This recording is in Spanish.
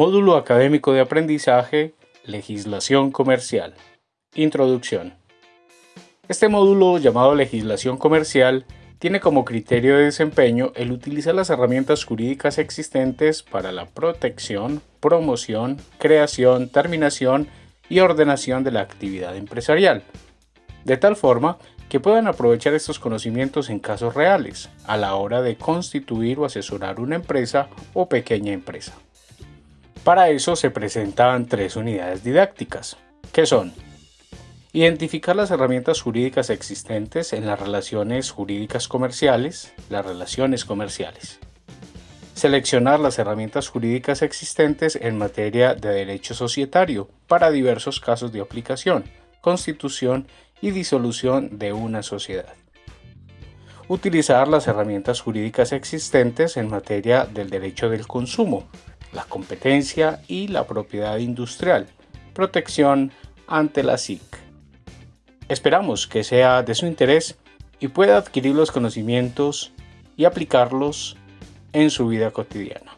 Módulo Académico de Aprendizaje, Legislación Comercial. Introducción. Este módulo llamado Legislación Comercial tiene como criterio de desempeño el utilizar las herramientas jurídicas existentes para la protección, promoción, creación, terminación y ordenación de la actividad empresarial, de tal forma que puedan aprovechar estos conocimientos en casos reales a la hora de constituir o asesorar una empresa o pequeña empresa. Para eso se presentan tres unidades didácticas, que son Identificar las herramientas jurídicas existentes en las relaciones jurídicas comerciales, las relaciones comerciales. Seleccionar las herramientas jurídicas existentes en materia de derecho societario para diversos casos de aplicación, constitución y disolución de una sociedad. Utilizar las herramientas jurídicas existentes en materia del derecho del consumo, la competencia y la propiedad industrial, protección ante la SIC. Esperamos que sea de su interés y pueda adquirir los conocimientos y aplicarlos en su vida cotidiana.